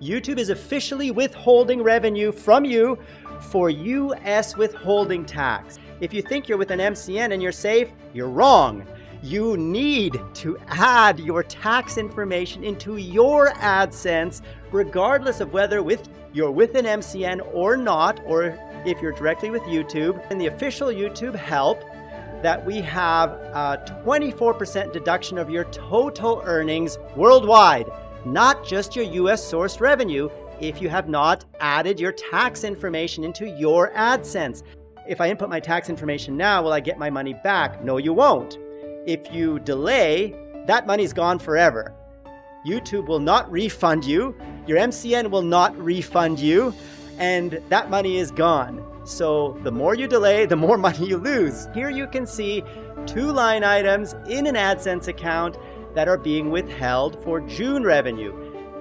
YouTube is officially withholding revenue from you for US withholding tax. If you think you're with an MCN and you're safe, you're wrong. You need to add your tax information into your AdSense, regardless of whether with you're with an MCN or not, or if you're directly with YouTube. In the official YouTube help, that we have uh, a 24% deduction of your total earnings worldwide, not just your US sourced revenue if you have not added your tax information into your AdSense. If I input my tax information now, will I get my money back? No, you won't. If you delay, that money's gone forever. YouTube will not refund you, your MCN will not refund you, and that money is gone. So the more you delay, the more money you lose. Here you can see two line items in an AdSense account that are being withheld for June revenue.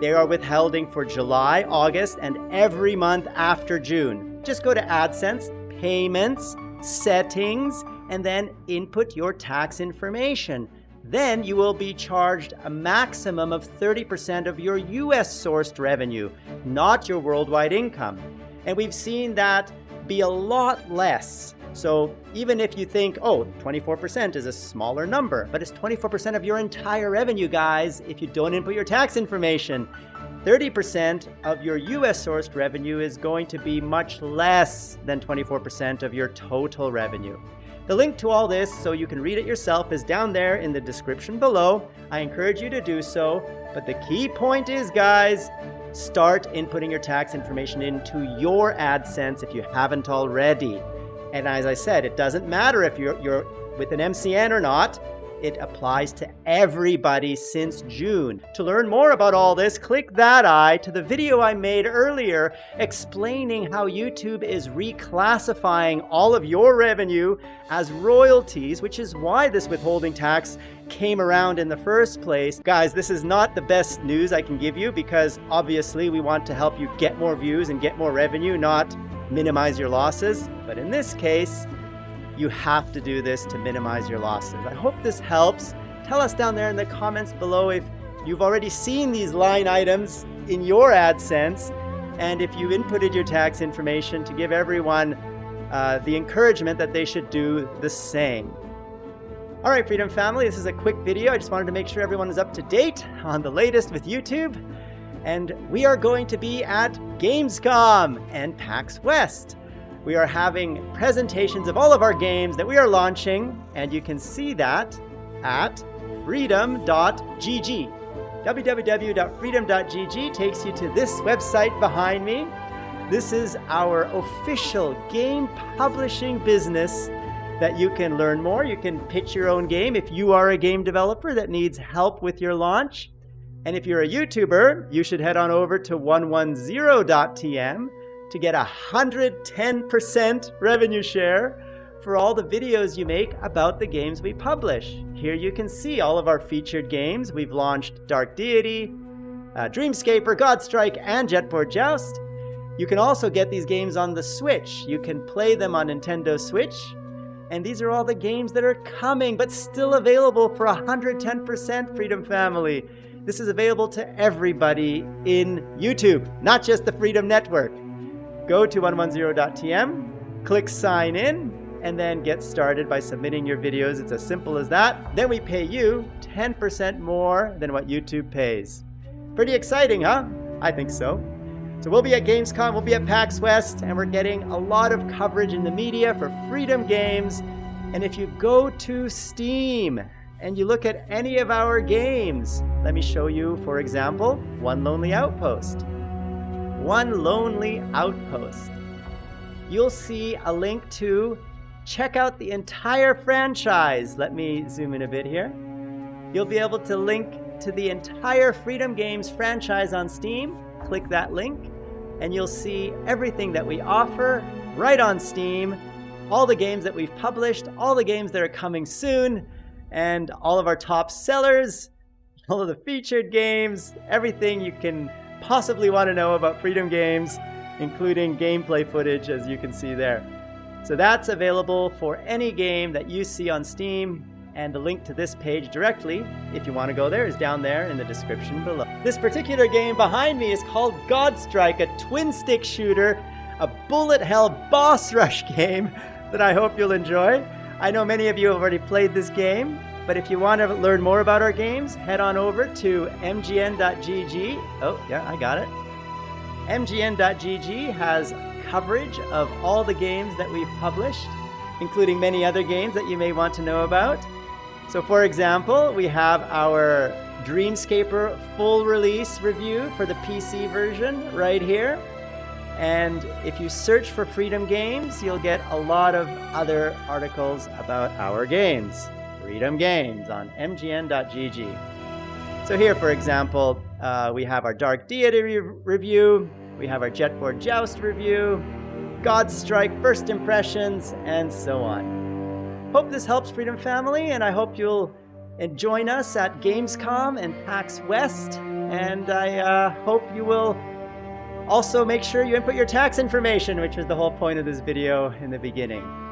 They are withholding for July, August, and every month after June. Just go to AdSense, Payments, Settings, and then input your tax information. Then you will be charged a maximum of 30% of your US sourced revenue, not your worldwide income. And we've seen that be a lot less. So even if you think, oh, 24% is a smaller number, but it's 24% of your entire revenue, guys, if you don't input your tax information. 30% of your US sourced revenue is going to be much less than 24% of your total revenue. The link to all this, so you can read it yourself, is down there in the description below. I encourage you to do so. But the key point is, guys, start inputting your tax information into your AdSense if you haven't already. And as I said, it doesn't matter if you're, you're with an MCN or not. It applies to everybody since June. To learn more about all this, click that eye to the video I made earlier explaining how YouTube is reclassifying all of your revenue as royalties, which is why this withholding tax came around in the first place. Guys, this is not the best news I can give you because obviously we want to help you get more views and get more revenue, not minimize your losses. But in this case, you have to do this to minimize your losses. I hope this helps. Tell us down there in the comments below if you've already seen these line items in your AdSense and if you inputted your tax information to give everyone uh, the encouragement that they should do the same. All right, Freedom Family, this is a quick video. I just wanted to make sure everyone is up to date on the latest with YouTube. And we are going to be at Gamescom and PAX West we are having presentations of all of our games that we are launching, and you can see that at freedom.gg. www.freedom.gg takes you to this website behind me. This is our official game publishing business that you can learn more. You can pitch your own game if you are a game developer that needs help with your launch. And if you're a YouTuber, you should head on over to 110.tm to get 110% revenue share for all the videos you make about the games we publish. Here you can see all of our featured games. We've launched Dark Deity, uh, Dreamscaper, Godstrike, and Jetboard Joust. You can also get these games on the Switch. You can play them on Nintendo Switch. And these are all the games that are coming, but still available for 110% Freedom Family. This is available to everybody in YouTube, not just the Freedom Network go to 110.tm, click sign in, and then get started by submitting your videos. It's as simple as that. Then we pay you 10% more than what YouTube pays. Pretty exciting, huh? I think so. So we'll be at Gamescom, we'll be at PAX West, and we're getting a lot of coverage in the media for Freedom Games. And if you go to Steam and you look at any of our games, let me show you, for example, One Lonely Outpost one lonely outpost. You'll see a link to check out the entire franchise. Let me zoom in a bit here. You'll be able to link to the entire Freedom Games franchise on Steam. Click that link and you'll see everything that we offer right on Steam, all the games that we've published, all the games that are coming soon, and all of our top sellers, all of the featured games, everything you can possibly want to know about Freedom Games, including gameplay footage as you can see there. So that's available for any game that you see on Steam and the link to this page directly, if you want to go there, is down there in the description below. This particular game behind me is called Godstrike, a twin stick shooter, a bullet hell boss rush game that I hope you'll enjoy. I know many of you have already played this game, but if you want to learn more about our games, head on over to mgn.gg. Oh, yeah, I got it. mgn.gg has coverage of all the games that we've published, including many other games that you may want to know about. So for example, we have our Dreamscaper full release review for the PC version right here. And if you search for Freedom Games, you'll get a lot of other articles about our games. Freedom Games on mgn.gg. So here, for example, uh, we have our Dark Deity re review, we have our Jetboard Joust review, Godstrike first impressions, and so on. Hope this helps Freedom Family, and I hope you'll join us at Gamescom and PAX West, and I uh, hope you will also, make sure you input your tax information, which was the whole point of this video in the beginning.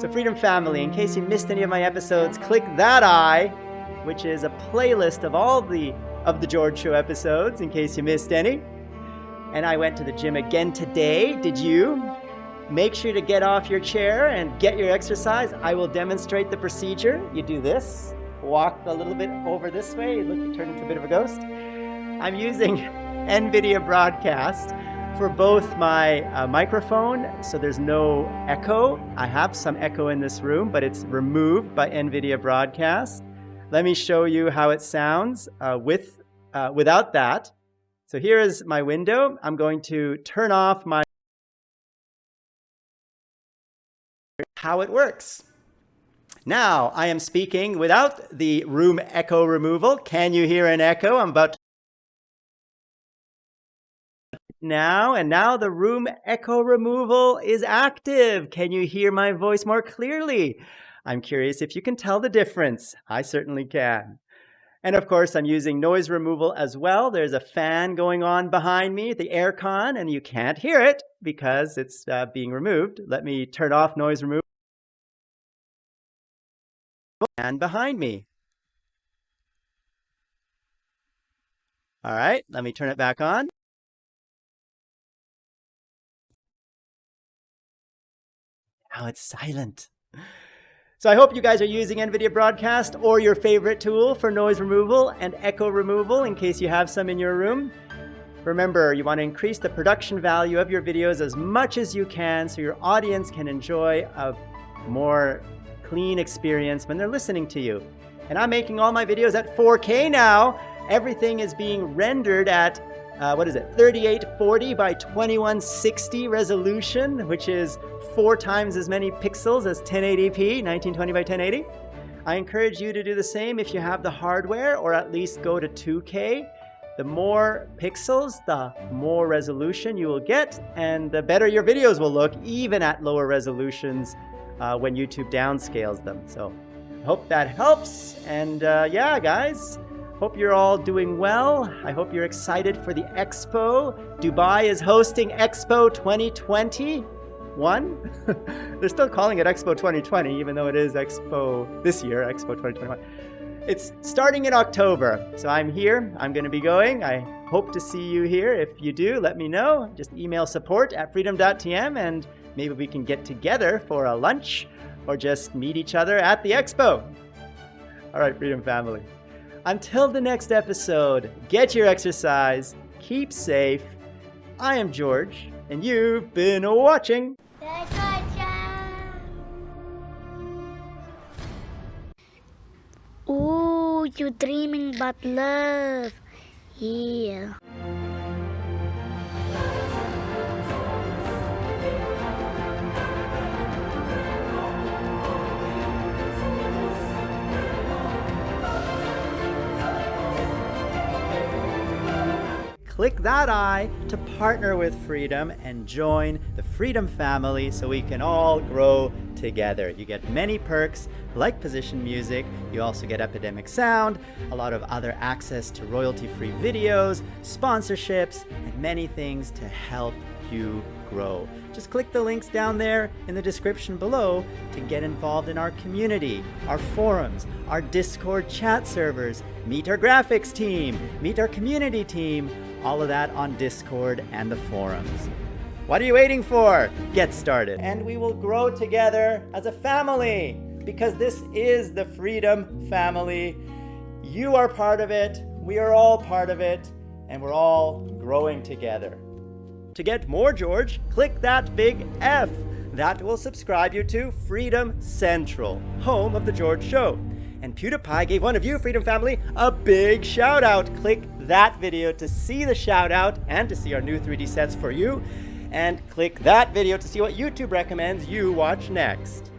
So Freedom Family, in case you missed any of my episodes, click that eye, which is a playlist of all the of the George Show episodes, in case you missed any. And I went to the gym again today. Did you? Make sure to get off your chair and get your exercise. I will demonstrate the procedure. You do this, walk a little bit over this way, look, you turn into a bit of a ghost. I'm using NVIDIA Broadcast for both my uh, microphone, so there's no echo. I have some echo in this room, but it's removed by NVIDIA Broadcast. Let me show you how it sounds uh, with, uh, without that. So here is my window. I'm going to turn off my how it works. Now I am speaking without the room echo removal. Can you hear an echo? I'm about to now, and now the room echo removal is active. Can you hear my voice more clearly? I'm curious if you can tell the difference. I certainly can. And of course, I'm using noise removal as well. There's a fan going on behind me, the air con, and you can't hear it because it's uh, being removed. Let me turn off noise removal. And behind me. All right, let me turn it back on. Now it's silent. So I hope you guys are using NVIDIA Broadcast or your favorite tool for noise removal and echo removal in case you have some in your room. Remember, you want to increase the production value of your videos as much as you can so your audience can enjoy a more clean experience when they're listening to you. And I'm making all my videos at 4K now. Everything is being rendered at uh, what is it, 3840 by 2160 resolution, which is four times as many pixels as 1080p, 1920 by 1080. I encourage you to do the same if you have the hardware, or at least go to 2K. The more pixels, the more resolution you will get, and the better your videos will look, even at lower resolutions uh, when YouTube downscales them. So I hope that helps. And uh, yeah, guys, Hope you're all doing well. I hope you're excited for the expo. Dubai is hosting Expo 2021. They're still calling it Expo 2020, even though it is Expo this year, Expo 2021. It's starting in October, so I'm here. I'm going to be going. I hope to see you here. If you do, let me know. Just email support at freedom.tm and maybe we can get together for a lunch or just meet each other at the expo. All right, Freedom Family. Until the next episode, get your exercise, keep safe. I am George, and you've been watching. Ooh, you're dreaming about love. Yeah. Click that eye to partner with Freedom and join the Freedom family so we can all grow together. You get many perks like position music, you also get Epidemic Sound, a lot of other access to royalty-free videos, sponsorships, and many things to help you grow. Just click the links down there in the description below to get involved in our community, our forums, our Discord chat servers, meet our graphics team, meet our community team, all of that on Discord and the forums. What are you waiting for? Get started. And we will grow together as a family because this is the Freedom Family. You are part of it, we are all part of it, and we're all growing together. To get more George, click that big F. That will subscribe you to Freedom Central, home of The George Show. And PewDiePie gave one of you, Freedom Family, a big shout out. Click that video to see the shout out and to see our new 3D sets for you. And click that video to see what YouTube recommends you watch next.